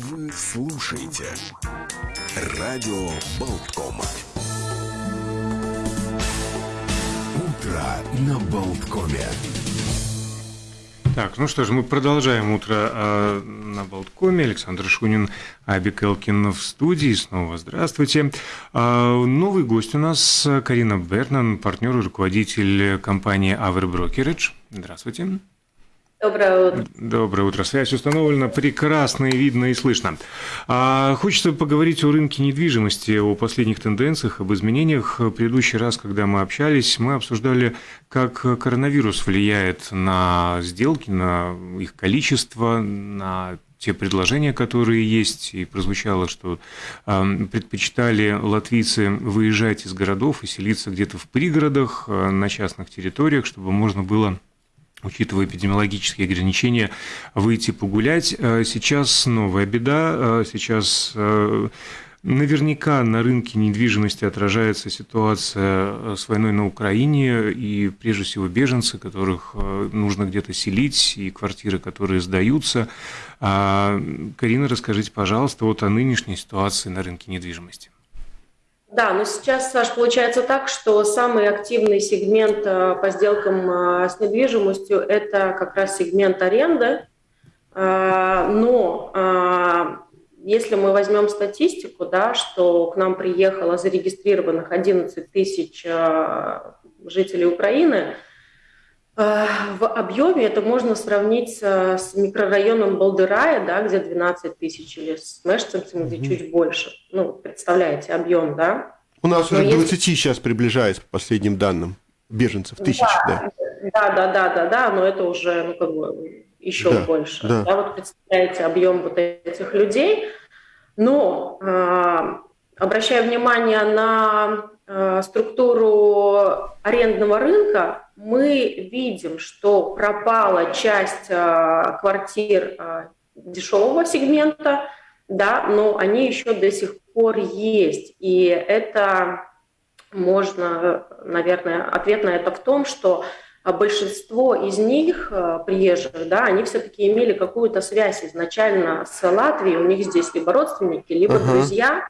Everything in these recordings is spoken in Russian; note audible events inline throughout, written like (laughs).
Вы слушаете Радио Болткома. Утро на Болткоме. Так, ну что ж, мы продолжаем утро э, на Болткоме. Александр Шунин, Абик Элкин в студии. Снова здравствуйте. Э, новый гость у нас Карина Бернан, партнер и руководитель компании Aver Brokerage. Здравствуйте. Доброе утро. Доброе утро. Связь установлена прекрасно и видно и слышно. А, хочется поговорить о рынке недвижимости, о последних тенденциях, об изменениях. В предыдущий раз, когда мы общались, мы обсуждали, как коронавирус влияет на сделки, на их количество, на те предложения, которые есть, и прозвучало, что э, предпочитали латвийцы выезжать из городов и селиться где-то в пригородах, э, на частных территориях, чтобы можно было учитывая эпидемиологические ограничения, выйти погулять. Э, сейчас новая беда, э, сейчас э, Наверняка на рынке недвижимости отражается ситуация с войной на Украине и прежде всего беженцы, которых нужно где-то селить, и квартиры, которые сдаются. А, Карина, расскажите, пожалуйста, вот о нынешней ситуации на рынке недвижимости. Да, но сейчас, Саш, получается так, что самый активный сегмент э, по сделкам э, с недвижимостью – это как раз сегмент аренды. Э, но если мы возьмем статистику, да, что к нам приехало зарегистрированных 11 тысяч жителей Украины – в объеме это можно сравнить с микрорайоном Балдырая, да, где 12 тысяч, или с Мешцемцем, где mm-hmm. чуть больше. Ну, представляете, объем, да? У нас Но уже к 20 если... сейчас приближается, по последним данным, беженцев, тысяч, да. Да, да, да, да, да, но это уже, ну, как бы, еще да, больше. Да. да, вот представляете объем вот этих людей. Но э, обращая внимание на э, структуру арендного рынка, мы видим, что пропала часть э, квартир э, дешевого сегмента, да, но они еще до сих пор есть. И это можно, наверное, ответ на это в том, что большинство из них, приезжих, да, они все-таки имели какую-то связь изначально с Латвией, у них здесь либо родственники, либо uh-huh. друзья.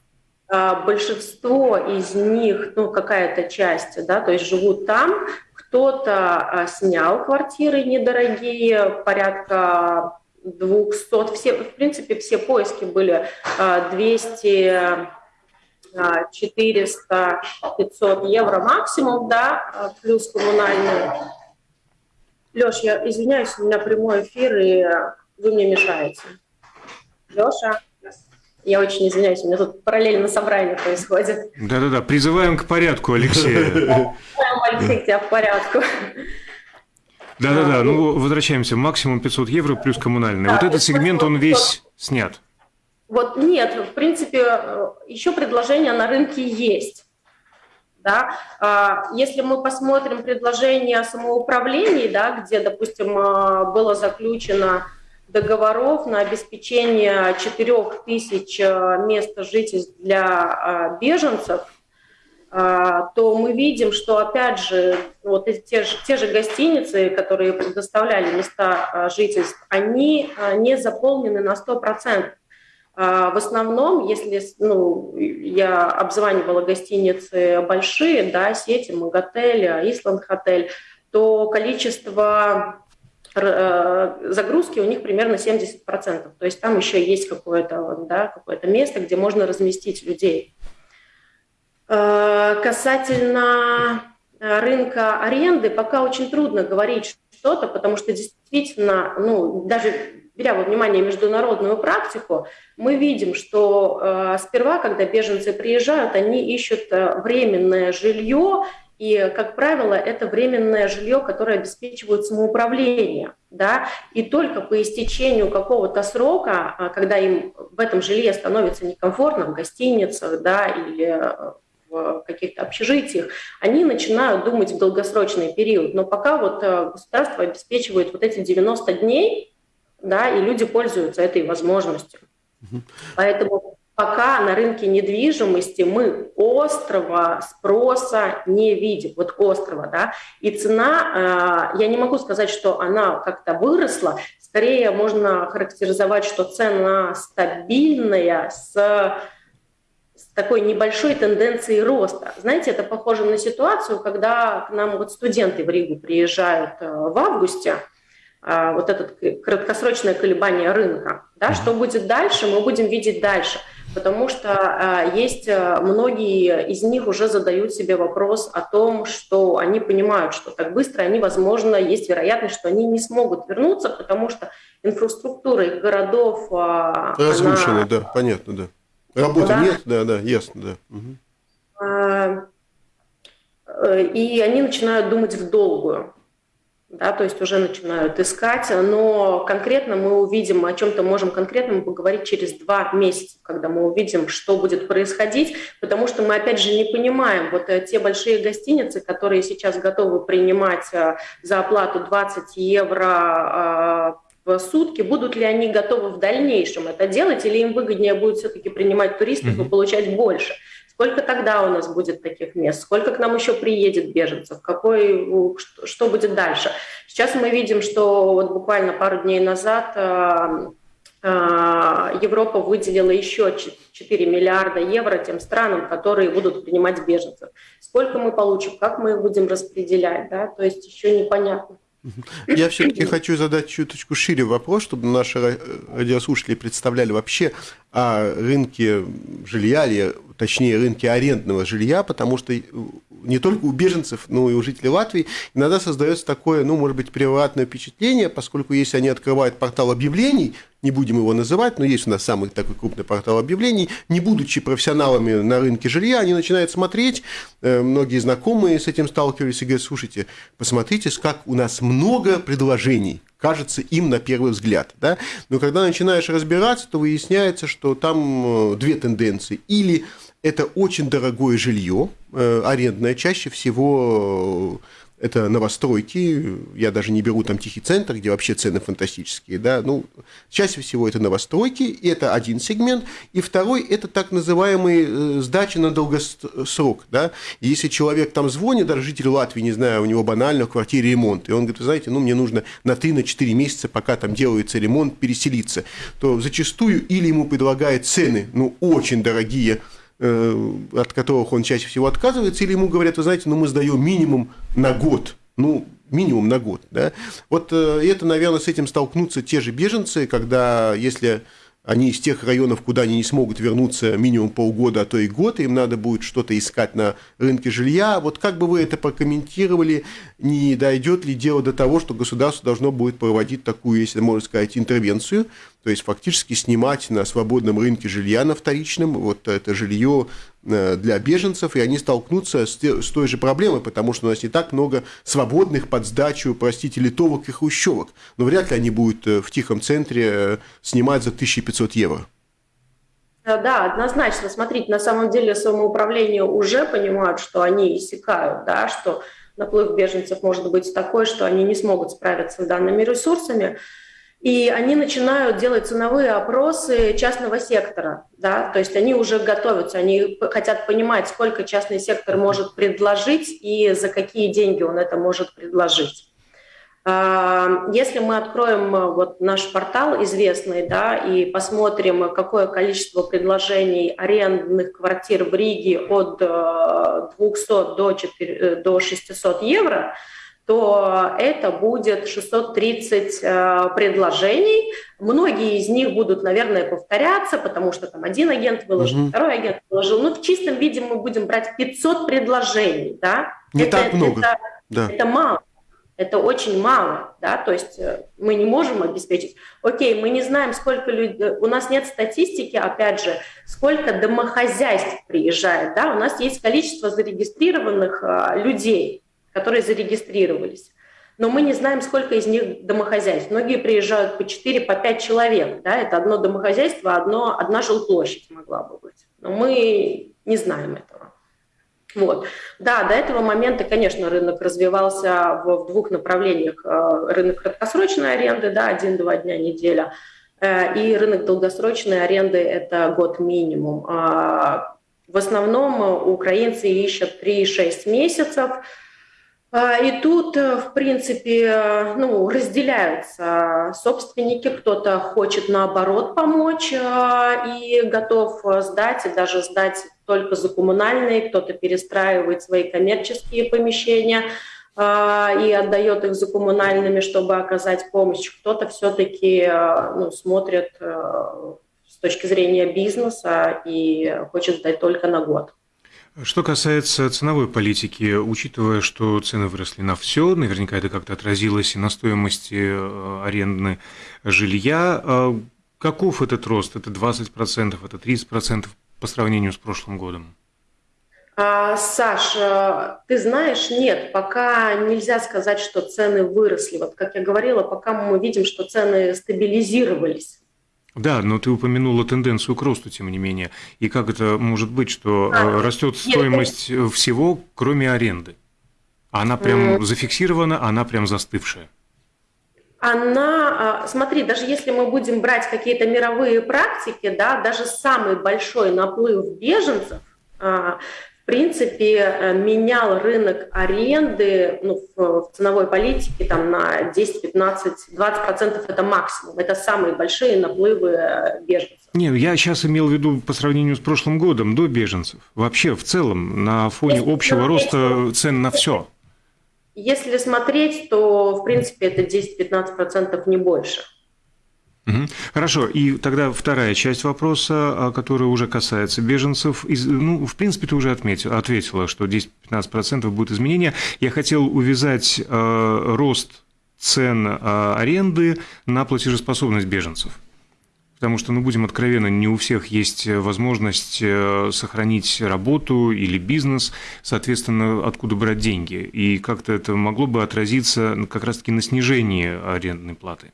Большинство из них, ну, какая-то часть, да, то есть живут там, кто-то а, снял квартиры недорогие, порядка 200. Все, в принципе, все поиски были 200 400, 500 евро максимум, да, а, плюс коммунальные. Леш, я извиняюсь, у меня прямой эфир, и вы мне мешаете. Леша? Я очень извиняюсь, у меня тут параллельно собрание происходит. Да-да-да, призываем к порядку, Алексея. Алексей, (laughs) тебя в порядку. Да-да-да, ну возвращаемся. Максимум 500 евро плюс коммунальные. Вот этот сегмент, он весь снят. Вот нет, в принципе, еще предложения на рынке есть. Да? А, если мы посмотрим предложение о самоуправлении, да, где, допустим, а, было заключено договоров на обеспечение 4000 э, мест жительств для э, беженцев, э, то мы видим, что, опять же, вот те же, те же гостиницы, которые предоставляли места жительств, они не заполнены на 100%. В основном, если ну, я обзванивала гостиницы большие, да, сети, Маготель, Исланд Хотель, то количество загрузки у них примерно 70%. То есть там еще есть какое-то да, какое место, где можно разместить людей. Э, касательно рынка аренды, пока очень трудно говорить что-то, потому что действительно, ну, даже беря во внимание международную практику, мы видим, что э, сперва, когда беженцы приезжают, они ищут э, временное жилье и, как правило, это временное жилье, которое обеспечивает самоуправление. Да? И только по истечению какого-то срока, а, когда им в этом жилье становится некомфортно, в гостиницах да, или э, в каких-то общежитиях, они начинают думать в долгосрочный период. Но пока вот э, государство обеспечивает вот эти 90 дней, да, и люди пользуются этой возможностью. Угу. Поэтому пока на рынке недвижимости мы острого спроса не видим, вот острова, да, и цена, э, я не могу сказать, что она как-то выросла, скорее можно характеризовать, что цена стабильная с, с такой небольшой тенденцией роста. Знаете, это похоже на ситуацию, когда к нам вот студенты в Ригу приезжают э, в августе, э, вот это краткосрочное колебание рынка, да, что будет дальше, мы будем видеть дальше – потому что а, есть а, многие из них уже задают себе вопрос о том, что они понимают, что так быстро они, возможно, есть вероятность, что они не смогут вернуться, потому что инфраструктура их городов... Разрушена, она... да, понятно, да. Работы да? нет, да, да, ясно, да. Угу. И они начинают думать в долгую да, то есть уже начинают искать, но конкретно мы увидим, о чем-то можем конкретно поговорить через два месяца, когда мы увидим, что будет происходить, потому что мы, опять же, не понимаем, вот э, те большие гостиницы, которые сейчас готовы принимать э, за оплату 20 евро э, в сутки, будут ли они готовы в дальнейшем это делать, или им выгоднее будет все-таки принимать туристов mm-hmm. и получать больше. Сколько тогда у нас будет таких мест? Сколько к нам еще приедет беженцев? Какой, что, будет дальше? Сейчас мы видим, что вот буквально пару дней назад э, э, Европа выделила еще 4 миллиарда евро тем странам, которые будут принимать беженцев. Сколько мы получим, как мы их будем распределять, да? то есть еще непонятно. Я все-таки хочу задать чуточку шире вопрос, чтобы наши радиослушатели представляли вообще о рынке жилья, или точнее рынке арендного жилья, потому что не только у беженцев, но и у жителей Латвии иногда создается такое, ну, может быть, превратное впечатление, поскольку если они открывают портал объявлений, не будем его называть, но есть у нас самый такой крупный портал объявлений, не будучи профессионалами на рынке жилья, они начинают смотреть, э, многие знакомые с этим сталкивались и говорят, слушайте, посмотрите, как у нас много предложений, кажется им на первый взгляд. Да? Но когда начинаешь разбираться, то выясняется, что там э, две тенденции. Или это очень дорогое жилье, э, арендное, чаще всего это новостройки, я даже не беру там тихий центр, где вообще цены фантастические, да, ну, чаще всего это новостройки, и это один сегмент, и второй – это так называемые э, сдачи на долгосрок, да, если человек там звонит, даже житель Латвии, не знаю, у него банально в квартире ремонт, и он говорит, вы знаете, ну, мне нужно на 3-4 месяца, пока там делается ремонт, переселиться, то зачастую или ему предлагают цены, ну, очень дорогие, от которых он чаще всего отказывается, или ему говорят, вы знаете, ну мы сдаем минимум на год, ну минимум на год, да. Вот э, это, наверное, с этим столкнутся те же беженцы, когда если они из тех районов, куда они не смогут вернуться минимум полгода, а то и год, им надо будет что-то искать на рынке жилья. Вот как бы вы это прокомментировали, не дойдет ли дело до того, что государство должно будет проводить такую, если можно сказать, интервенцию, то есть фактически снимать на свободном рынке жилья на вторичном, вот это жилье э, для беженцев, и они столкнутся с, той же проблемой, потому что у нас не так много свободных под сдачу, простите, литовок и хрущевок. Но вряд ли они будут э, в тихом центре э, снимать за 1500 евро. Да, однозначно. Смотрите, на самом деле самоуправление уже понимают, что они иссякают, да, что наплыв беженцев может быть такой, что они не смогут справиться с данными ресурсами. И они начинают делать ценовые опросы частного сектора, да, то есть они уже готовятся, они хотят понимать, сколько частный сектор может предложить и за какие деньги он это может предложить. А, если мы откроем э, вот наш портал известный, да, и посмотрим, какое количество предложений арендных квартир в Риге от 200 э, до, 4, э, до 600 евро, то это будет 630 э, предложений. Многие из них будут, наверное, повторяться, потому что там один агент выложил, угу. второй агент выложил. Но в чистом виде мы будем брать 500 предложений. Да? Не это, так много. Это, да. это мало. Это очень мало, да, то есть э, мы не можем обеспечить. Окей, мы не знаем, сколько людей, у нас нет статистики, опять же, сколько домохозяйств приезжает, да, у нас есть количество зарегистрированных э, людей, которые зарегистрировались. Но мы не знаем, сколько из них домохозяйств. Многие приезжают по 4, по 5 человек. Да? Это одно домохозяйство, одно, одна жилплощадь могла бы быть. Но мы не знаем этого. Вот. Да, до этого момента, конечно, рынок развивался в, в двух направлениях. Э, рынок краткосрочной аренды, да, один-два дня, неделя. и рынок долгосрочной аренды – это год минимум. А, в основном украинцы ищут 3-6 месяцев – и тут, э, в принципе, э, ну, разделяются собственники. Кто-то хочет, наоборот, помочь э, и готов сдать, и даже сдать только за коммунальные. Кто-то перестраивает свои коммерческие помещения и отдает их за коммунальными, чтобы оказать помощь. Кто-то все-таки ну, смотрит с точки зрения бизнеса и хочет сдать только на год. Что касается ценовой политики, учитывая, что цены выросли на все, наверняка это как-то отразилось и на стоимости э, арендны жилья. А каков этот рост? Это 20%, это 30% по сравнению с прошлым годом? А, Саш, э, ты знаешь, нет, пока нельзя сказать, что цены выросли. Вот как я говорила, пока мы видим, что цены стабилизировались. Да, но ты упомянула тенденцию к росту, тем не менее. И как это может быть, что а, растет стоимость нет, всего, кроме аренды? Она прям mm. зафиксирована, она прям застывшая. Она, а, смотри, даже если мы будем брать какие-то мировые практики, да, даже самый большой наплыв беженцев а, принципе, э, менял рынок аренды ну, в, ценовой политике там, на 10, 15, 20 процентов это максимум. Это самые большие наплывы э, беженцев. Нет, я сейчас имел в виду по сравнению с прошлым годом, до беженцев. Вообще, в целом, на фоне Если общего смотреть, роста цен на все. Если смотреть, то, в принципе, это 10-15 процентов, не больше. Хорошо, и тогда вторая часть вопроса, а, которая уже касается беженцев. Ну, в принципе, ты уже отметил, ответила, что 10-15% будет изменения. Я хотел увязать э, рост цен э, аренды на платежеспособность беженцев. Потому что, ну, будем откровенны, не у всех есть возможность э, сохранить работу или бизнес, соответственно, откуда брать деньги. И как-то это могло бы отразиться как раз-таки на снижении арендной платы.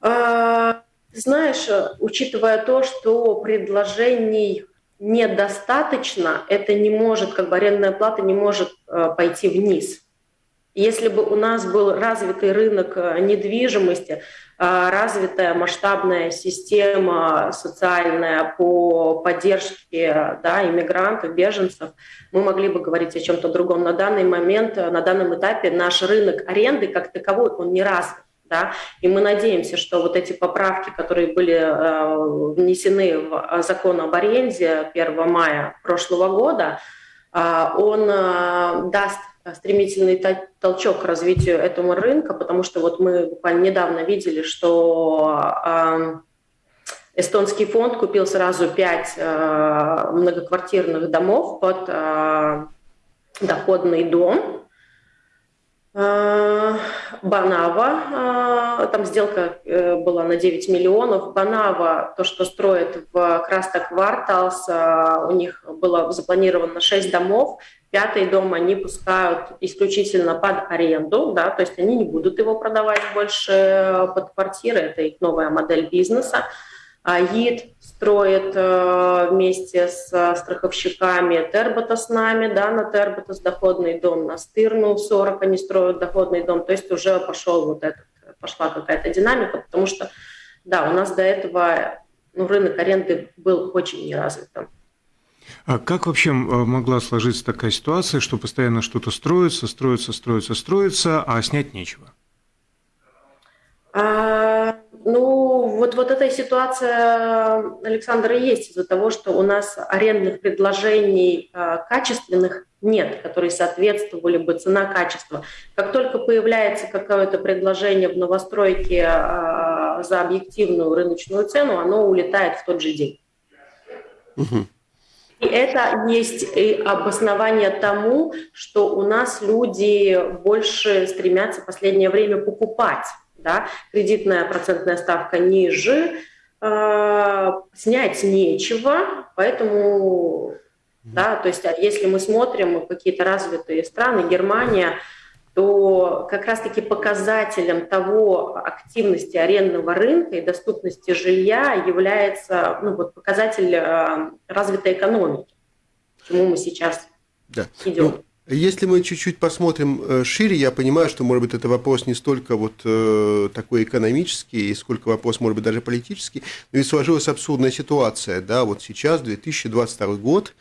А, знаешь, учитывая то, что предложений недостаточно, это не может, как бы арендная плата не может э, пойти вниз. Если бы у нас был развитый рынок э, недвижимости, э, развитая масштабная система социальная по поддержке да, иммигрантов, беженцев, мы могли бы говорить о чем-то другом. На данный момент, на данном этапе наш рынок аренды как таковой, он не развит. Да? И мы надеемся, что вот эти поправки, которые были э, внесены в закон об аренде 1 мая прошлого года, э, он э, даст стремительный толчок к развитию этого рынка, потому что вот мы буквально недавно видели, что э, эстонский фонд купил сразу пять э, многоквартирных домов под э, доходный дом, Э, Банава, э, там сделка э, была на 9 миллионов. Банава, то, что строит в Краста Кварталс, у них было запланировано 6 домов. Пятый дом они пускают исключительно под аренду, да, то есть они не будут его продавать больше под квартиры, это их новая модель бизнеса. АИД строит э, вместе с страховщиками Тербота с нами, да, на Терботас доходный дом, на Стырну 40 они строят доходный дом, то есть уже пошел вот этот, пошла какая-то динамика, потому что, да, у нас до этого ну, рынок аренды был очень неразвитым. А как вообще могла сложиться такая ситуация, что постоянно что-то строится, строится, строится, строится, а снять нечего? А, ну, вот, вот эта ситуация, Александр, и есть из-за того, что у нас арендных предложений а, качественных нет, которые соответствовали бы цена-качество. Как только появляется какое-то предложение в новостройке а, за объективную рыночную цену, оно улетает в тот же день. Угу. И это есть и обоснование тому, что у нас люди больше стремятся в последнее время покупать да, кредитная процентная ставка ниже, э, снять нечего, поэтому, да, то есть а если мы смотрим какие-то развитые страны, Германия, то как раз-таки показателем того активности арендного рынка и доступности жилья является ну, вот показатель э, развитой экономики, к чему мы сейчас да. идем. Ну, Если мы чуть-чуть посмотрим э, шире, я понимаю, что, может быть, это вопрос не столько вот э, такой экономический, сколько вопрос, может быть, даже политический, но ведь сложилась абсурдная ситуация, да, вот сейчас, 2022 год,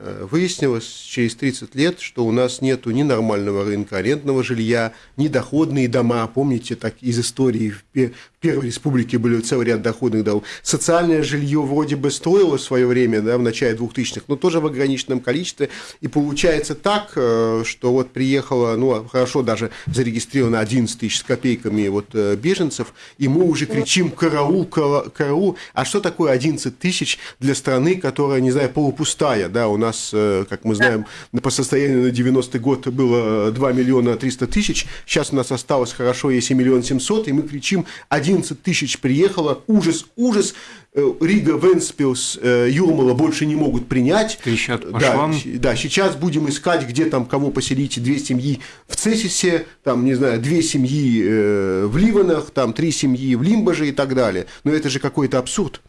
Э, выяснилось через 30 лет, что у нас нет ни нормального рынка арендного жилья, ни доходные дома. Помните, так из истории в Первой Республике были целый ряд доходных домов. Социальное жилье вроде бы строилось в свое время, да, в начале 2000-х, но тоже в ограниченном количестве. И получается так, э, что вот приехало, ну, хорошо, даже зарегистрировано 11 тысяч с копейками вот э, беженцев, и мы уже кричим «караул, караул». А что такое 11 тысяч для страны, которая, не знаю, полупустая, да, у нас э, как мы знаем, по состоянию на 90-й год было 2 миллиона 300 тысяч, сейчас у нас осталось хорошо, если миллион 700, и мы кричим, 11 тысяч приехало, ужас, ужас, э, Рига, Венспилс, э, Юрмала больше не могут принять. Трещат по да, швам. да, сейчас будем искать, где там кого поселить, две семьи в Цесисе, там, не знаю, две семьи в Ливанах, там три семьи в Лимбаже и так далее. Но это же какой-то абсурд.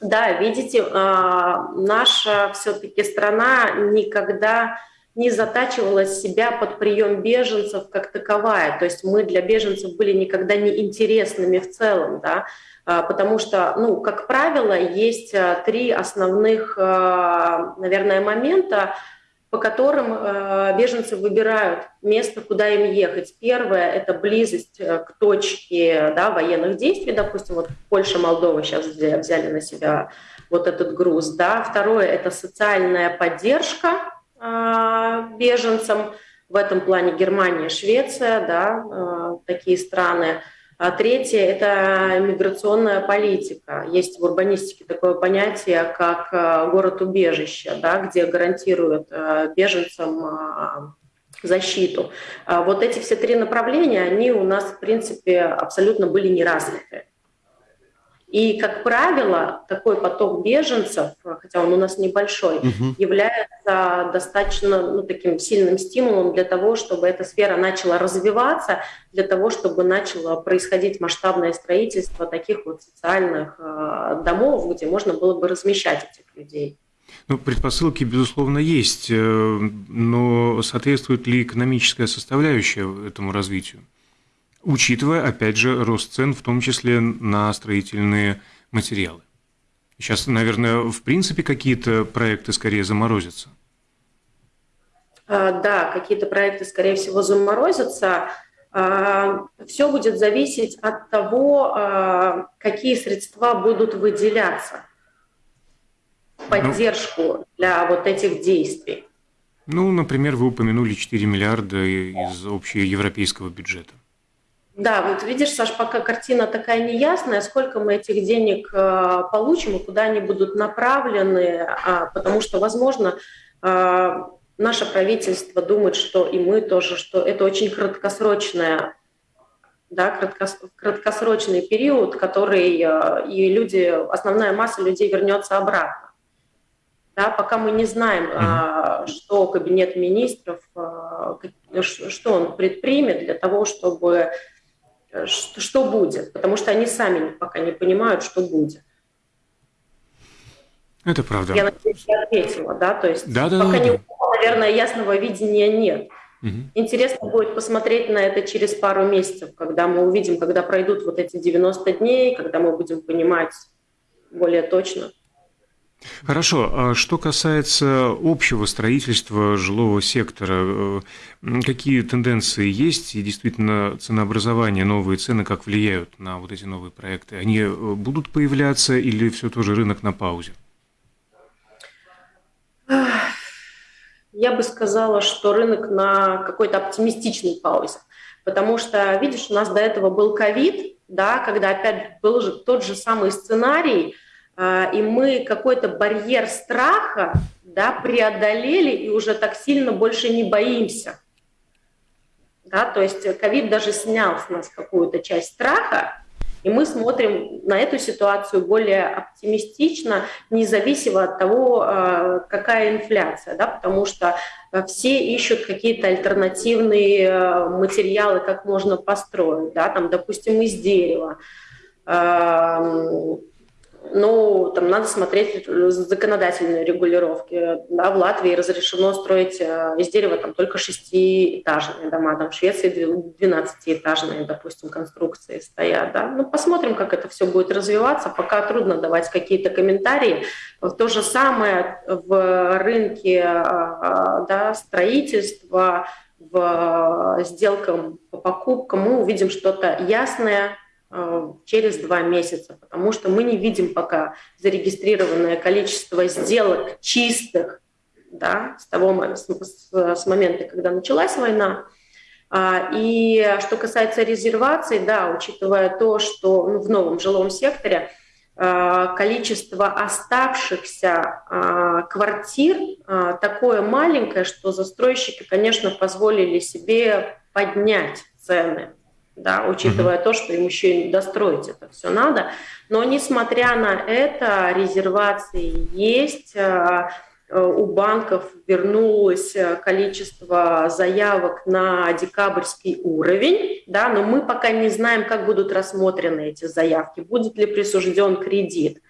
Да, видите, а, наша все-таки страна никогда не затачивала себя под прием беженцев как таковая. То есть мы для беженцев были никогда не интересными в целом, да, а, потому что, ну, как правило, есть а, три основных, наверное, момента, по которым беженцы выбирают место, куда им ехать. Первое – это близость э, к точке да, военных действий, допустим, вот Польша, Молдова сейчас взяли на себя вот этот груз. Да. Второе – это социальная поддержка беженцам. В этом плане Германия, Швеция, да, такие страны – а третье – это миграционная политика. Есть в урбанистике такое понятие, как э, город-убежище, да, где гарантируют беженцам защиту. А вот эти все три направления, они у нас, в принципе, абсолютно были не развиты. И, как правило, такой поток беженцев, хотя он у нас небольшой, угу. является достаточно ну, таким сильным стимулом для того, чтобы эта сфера начала развиваться, для того, чтобы начало происходить масштабное строительство таких вот социальных э, домов, где можно было бы размещать этих людей. Ну, предпосылки, безусловно, есть, э, но соответствует ли экономическая составляющая этому развитию? Учитывая, опять же, рост цен, в том числе на строительные материалы. Сейчас, наверное, в принципе какие-то проекты скорее заморозятся. А, да, какие-то проекты, скорее всего, заморозятся. А, Все будет зависеть от того, а, какие средства будут выделяться в ну. поддержку для вот этих действий. Ну, например, вы упомянули 4 миллиарда из общеевропейского бюджета. Да, вот видишь, Саш, пока картина такая неясная, сколько мы этих денег э, получим и куда они будут направлены, а, потому что, возможно, э, наше правительство думает, что и мы тоже, что это очень краткосрочная да, краткос, краткосрочный период, который э, и люди, основная масса людей вернется обратно. Да, пока мы не знаем, mm-hmm. что кабинет министров, что он предпримет для того, чтобы что, что будет, потому что они сами пока не понимают, что будет. Это правда. Я надеюсь, я ответила, да, то есть да, да, пока да, не, да. наверное, ясного видения нет. Угу. Интересно будет посмотреть на это через пару месяцев, когда мы увидим, когда пройдут вот эти 90 дней, когда мы будем понимать более точно. Хорошо. А что касается общего строительства жилого сектора, э, какие тенденции есть и действительно ценообразование, новые цены, как влияют на вот эти новые проекты? Они э, будут появляться или все тоже рынок на паузе? Я бы сказала, что рынок на какой-то оптимистичной паузе. Потому что, видишь, у нас до этого был ковид, да, когда опять был же тот же самый сценарий – и мы какой-то барьер страха да, преодолели и уже так сильно больше не боимся. Да, то есть ковид даже снял с нас какую-то часть страха, и мы смотрим на эту ситуацию более оптимистично, независимо от того, а, какая инфляция, да, потому что все ищут какие-то альтернативные а, материалы, как можно построить, да, там, допустим, из дерева, ну, там надо смотреть законодательные регулировки. Да, в Латвии разрешено строить э, из дерева там только шестиэтажные дома, там в Швеции 12-этажные, допустим, конструкции стоят. Да? Ну, посмотрим, как это все будет развиваться. Пока трудно давать какие-то комментарии. То же самое в рынке да, строительства, в сделкам по покупкам мы увидим что-то ясное, Э, через два месяца, потому что мы не видим пока зарегистрированное количество сделок чистых да, с, того, с, с момента, когда началась война. А, и что касается резервации, да, учитывая то, что ну, в новом жилом секторе э, количество оставшихся а, квартир такое маленькое, что застройщики, конечно, позволили себе поднять цены да, учитывая mm-hmm. то, что им еще и достроить это все надо. Но несмотря на это, резервации есть, э, э, у банков вернулось количество заявок на декабрьский уровень, да, но мы пока не знаем, как будут рассмотрены эти заявки, будет ли присужден кредит.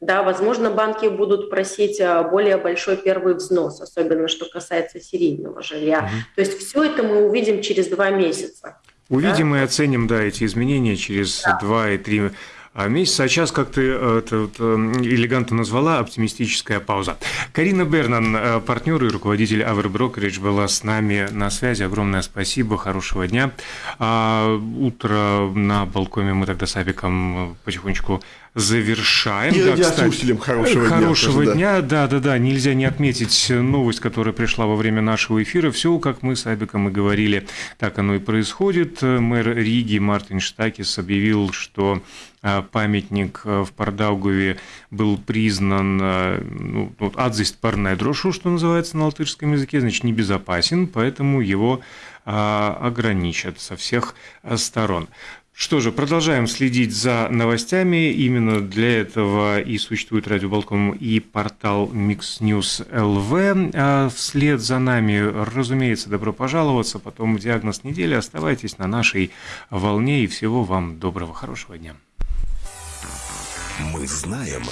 Да, возможно, банки будут просить более большой первый взнос, особенно что касается серийного жилья. Mm-hmm. То есть все это мы увидим через два месяца. Увидим да? и оценим, да, эти изменения через два и три месяца. А сейчас, как ты э, это, это элегантно назвала, оптимистическая пауза. Карина Бернан, э, партнер и руководитель Aver Brokerage, была с нами на связи. Огромное спасибо, хорошего дня. А утро на балконе мы тогда с Авиком потихонечку завершаем. И да, кстати, хорошего, хорошего дня. дня. Да. да, да. Нельзя не отметить новость, которая пришла во время нашего эфира. Все, как мы с Абиком и говорили, так оно и происходит. Мэр Риги Мартин Штакис объявил, что а, памятник а, в Пардаугове был признан а, ну, адзист парная дрошу, что называется на латышском языке, значит, небезопасен, поэтому его ограничат со всех сторон. Что же, продолжаем следить за новостями. Именно для этого и существует Радио Балкон и портал Mix News LV. А вслед за нами, разумеется, добро пожаловаться. Потом диагноз недели. Оставайтесь на нашей волне и всего вам доброго, хорошего дня. Мы знаем,